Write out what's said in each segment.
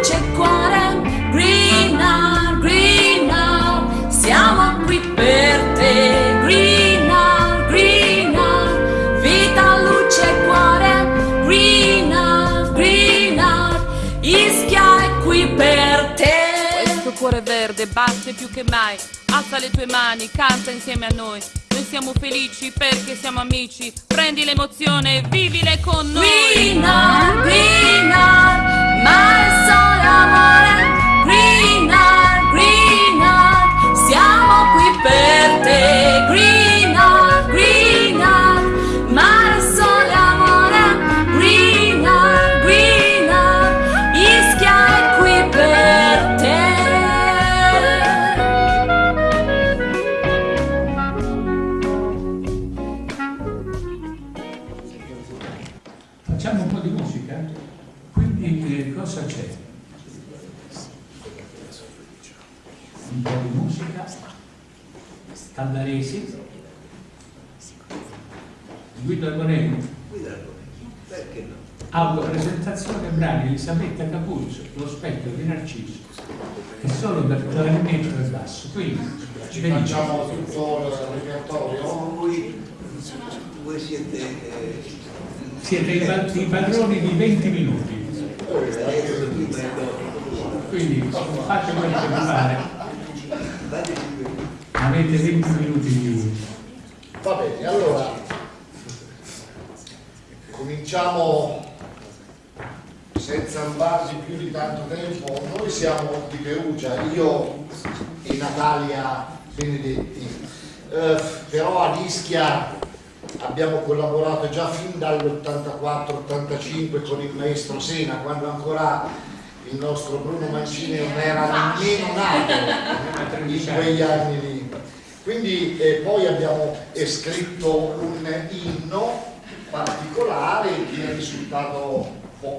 luce cuore, Green Hour, Green Hour, siamo qui per te. Green Hour, Green Hour, vita, luce e cuore, Green Hour, Green Hour, Ischia è qui per te. Questo cuore verde batte più che mai, alza le tue mani, canta insieme a noi. Noi siamo felici perché siamo amici, prendi l'emozione, e vivile con noi. Green Hour, Green Hour per te. Un po' di musica, Caldaresi, Guido Argonelli, Perché no? autopresentazione brani Elisabetta Capuzzo, Lo specchio di Narciso, e solo per clarinetto e basso. Quindi, Ci facciamo tutto il repertorio. Voi, voi siete... eh, Siete i, pa- i padroni di 20 minuti, quindi fate quello che vi pare. Avete 20 minuti di Va bene, allora cominciamo senza ambarci più di tanto tempo. Noi siamo di Perugia, io e Natalia Benedetti, Eh, però ad Ischia abbiamo collaborato già fin dall'84-85 con il maestro Sena, quando ancora il nostro Bruno Mancini non era nemmeno nato in quegli anni lì. Quindi eh, poi abbiamo scritto un inno particolare che è risultato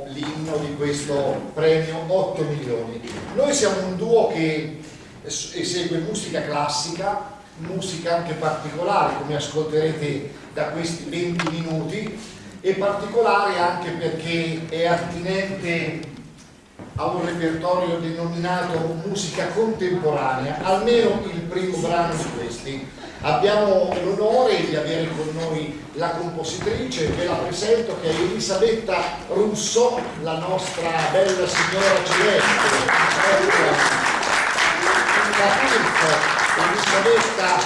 l'inno di questo premio 8 milioni. Noi siamo un duo che es- esegue musica classica, musica anche particolare come ascolterete da questi 20 minuti e particolare anche perché è attinente a un repertorio denominato musica contemporanea, almeno il primo brano di questi. Abbiamo l'onore di avere con noi la compositrice, ve la presento che è Elisabetta Russo, la nostra bella signora celeste. Capurzo, Elisabetta,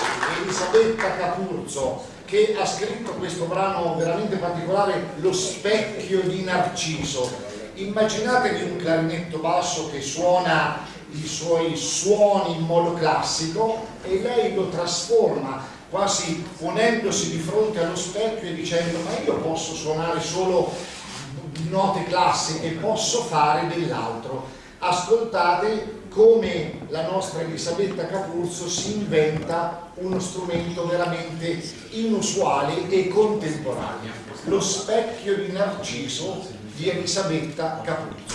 Elisabetta Capurzo, che ha scritto questo brano veramente particolare, Lo specchio di Narciso. Immaginatevi un clarinetto basso che suona i suoi suoni in modo classico e lei lo trasforma quasi ponendosi di fronte allo specchio e dicendo ma io posso suonare solo note classiche, posso fare dell'altro. Ascoltate come la nostra Elisabetta Capurzo si inventa uno strumento veramente inusuale e contemporaneo, lo specchio di Narciso di Elisabetta Capurzo.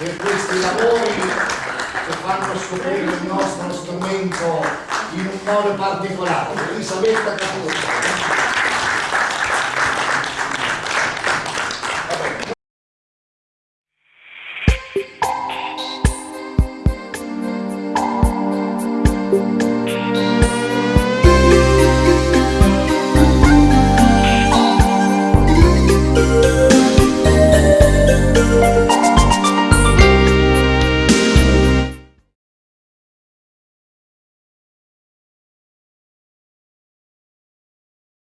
Per questi lavori che fanno scoprire il nostro strumento in un modo particolare. Elisabetta Capuzzo. Green